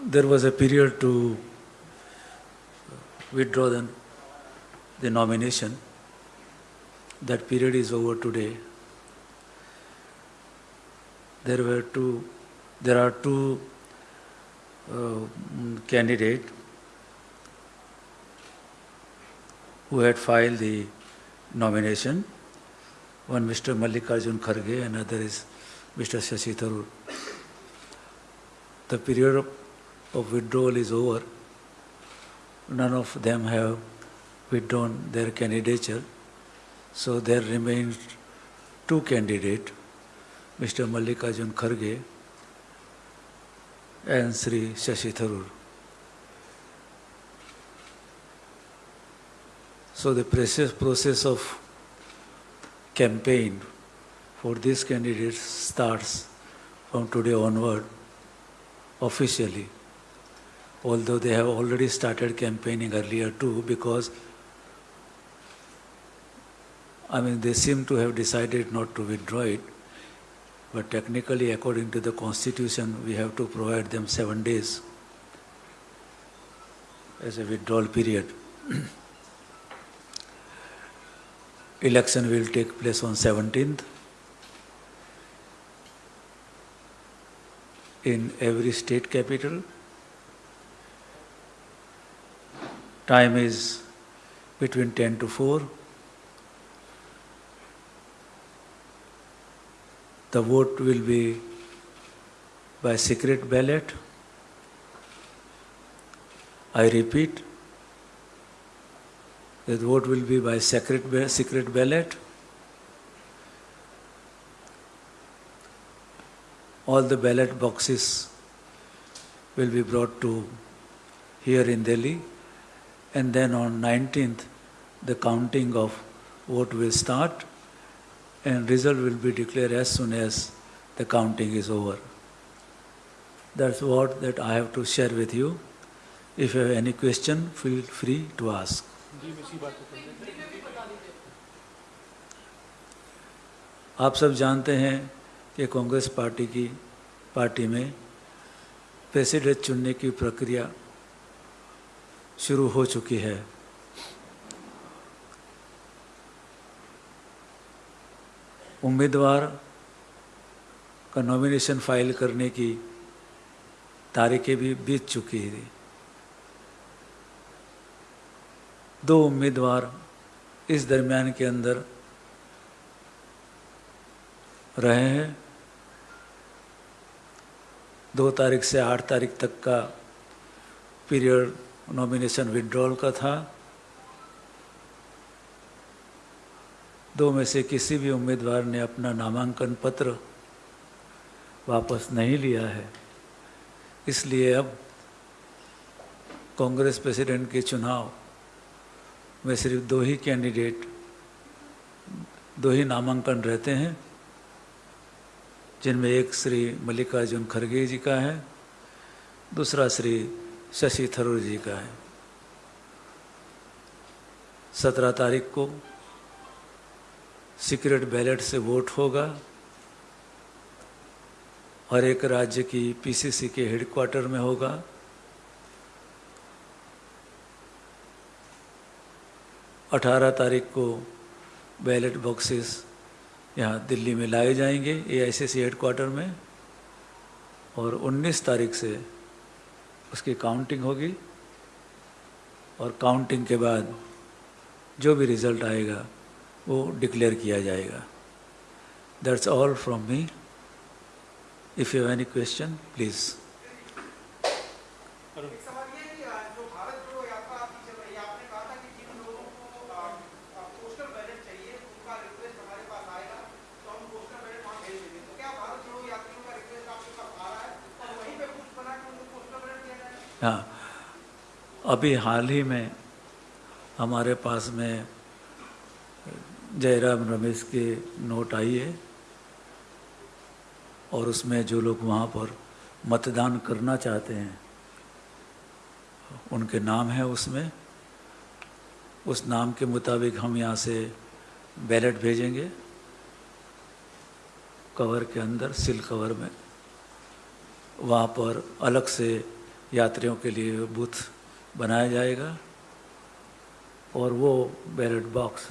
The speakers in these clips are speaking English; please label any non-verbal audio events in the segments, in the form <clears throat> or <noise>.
There was a period to withdraw the, the nomination. That period is over today. There were two, there are two uh, candidates who had filed the nomination. One Mr. Mallikarjun Kharge, another is Mr. Shashi. The period of, of withdrawal is over. None of them have withdrawn their candidature. So there remains two candidates, Mr. Mallikarjun Kharge and Sri Shashi Tharoor. So the process, process of campaign for these candidates starts from today onward officially. Although they have already started campaigning earlier too, because I mean they seem to have decided not to withdraw it, but technically according to the constitution we have to provide them seven days as a withdrawal period. <clears throat> Election will take place on 17th. In every state capital. Time is between 10 to 4. The vote will be by secret ballot. I repeat, the vote will be by secret, secret ballot. all the ballot boxes will be brought to here in Delhi and then on 19th the counting of vote will start and result will be declared as soon as the counting is over. That's what that I have to share with you. If you have any question, feel free to ask. आप सब जानते हैं कि Congress party की party में president चुनने की प्रक्रिया शुरू हो चुकी है। उम्मीदवार का नॉमिनेशन फ़ाइल करने की तारीखें भी बीत चुकी थी दो उम्मीदवार इस दरमियान के अंदर रहे हैं। दो तारीख से आठ तारीख तक का पीरियड नॉमिनेशन विड्रॉल का था। दो में से किसी भी उम्मीदवार ने अपना नामांकन पत्र वापस नहीं लिया है। इसलिए अब कांग्रेस प्रेसिडेंट के चुनाव में सिर्फ़ दो ही कैंडिडेट, दो ही नामांकन रहते हैं। जिनमें एक श्री मल्लिकार्जुन खड़गे जी का है, दूसरा श्री शशि थरूर जी का है। सत्रह तारीख को सीक्रेट बैलेट से वोट होगा हर एक राज्य की पीसीसी के हेडक्वार्टर में होगा। अठारह तारीख को बैलेट बॉक्सेस यहाँ दिल्ली में लाए जाएँगे ए आई हेडक्वार्टर में। और 19 तारीख से उसकी काउंटिंग होगी। और काउंटिंग के बाद जो भी रिज़ल्ट आएगा, वो डिक्लेयर किया जाएगा। That's all from me if you have any question please अभी हाल ही में हमारे पास में जयराम रमेश के नोट आई है और उसमें जो लोग वहाँ पर मतदान करना चाहते हैं, उनके नाम है उसमें। उस नाम के मुताबिक हम यहाँ से बैलेट भेजेंगे, कवर के अंदर, सिल कवर में। वहाँ पर अलग से यात्रियों के लिए बूथ बनाया जाएगा और वो बैलेट बॉक्स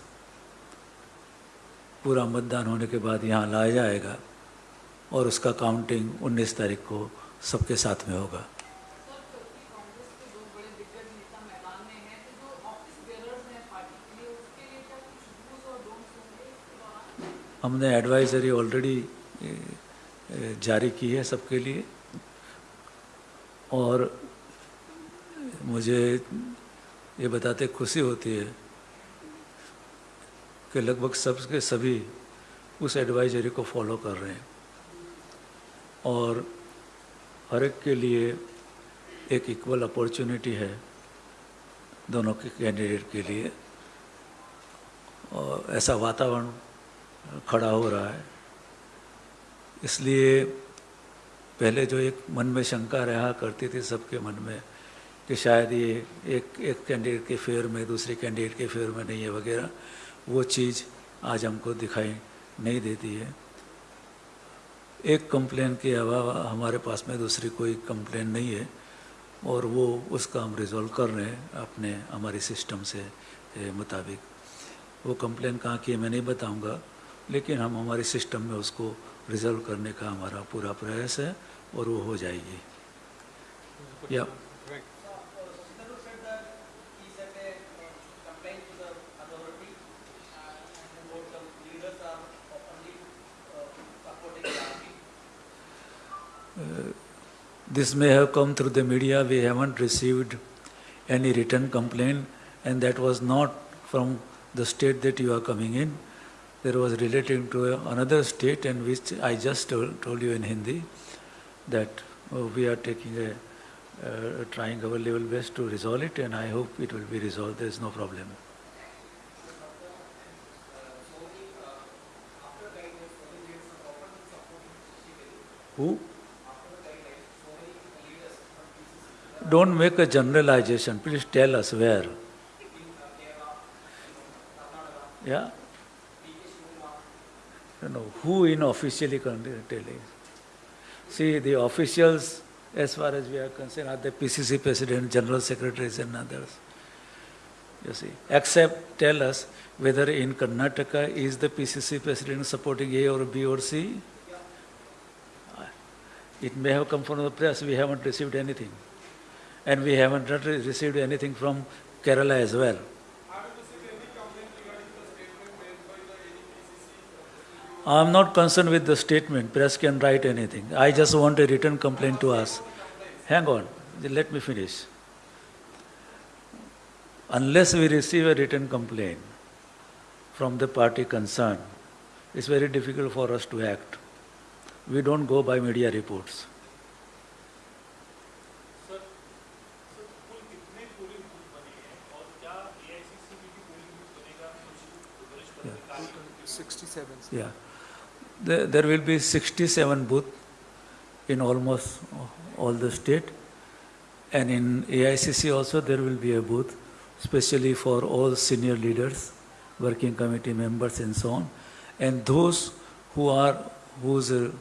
पूरा मतदान होने के बाद यहाँ लाया जाएगा और उसका काउंटिंग 19 तारीख को सबके साथ में होगा। हमने एडवाइजरी ऑलरेडी जारी की है सबके लिए। और मुझे ये बताते खुशी होती है कि लगभग सबके सभी उस एडवाइजरी को फॉलो कर रहे हैं। और हर एक के लिए एक इक्वल अपॉर्चुनिटी है दोनों के कैंडिडेट के लिए। और ऐसा वातावरण खड़ा हो रहा है। इसलिए पहले जो एक मन में शंका रहा करती थी सबके मन में कि शायद ये एक एक कैंडिडेट के फेयर में, दूसरे कैंडिडेट के फेयर में नहीं है वगैरह, वो चीज़ आज हमको दिखाई नहीं देती है। एक कंप्लेन के अलावा हमारे पास में, दूसरी कोई कंप्लेन नहीं है और वो उसका हम रिजॉल्व कर रहे हैं अपने, हमारे सिस्टम से मुताबिक। वो कंप्लेन कहाँ की है मैं नहीं बताऊँगा, लेकिन हम हमारे सिस्टम में उसको रिज़र्व करने का हमारा पूरा प्रयास है और वो हो जाएगी। या this may have come through the media we haven't received any return complain and that was not from the state that you are coming in There was relating to another state, and which I just told, told you in Hindi that oh, we are taking a uh, trying our level best to resolve it, and I hope it will be resolved. There is no problem. Who? Don't make a generalization. Please tell us where. Yeah? You know, who in officially telling? See, the officials, as far as we are concerned, are the PCC president, general secretaries, and others. You see, except tell us whether in Karnataka is the PCC president supporting A or B or C. It may have come from the press, we haven't received anything. And we haven't received anything from Kerala as well. I'm not concerned with the statement. Press can write anything. I just want a written complaint to us. Hang on, let me finish. Unless we receive a written complaint from the party concerned, it's very difficult for us to act. We don't go by media reports. Yeah. 67. Yeah. There, there will be 67 booths in almost all the state. And in AICC also there will be a booth, especially for all senior leaders, working committee members and so on. And those who are, whose uh,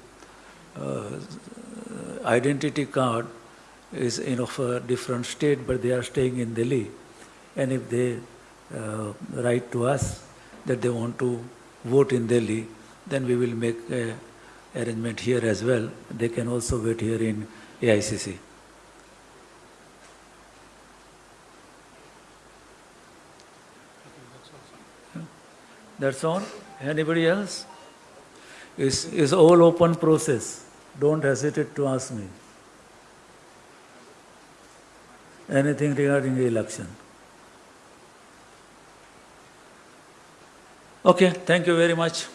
uh, identity card is in of a different state, but they are staying in Delhi. And if they uh, write to us that they want to vote in Delhi, then we will make a arrangement here as well. They can also wait here in AICC. That's all. Anybody else? It's, it's all open process. Don't hesitate to ask me. Anything regarding the election. Okay, thank you very much.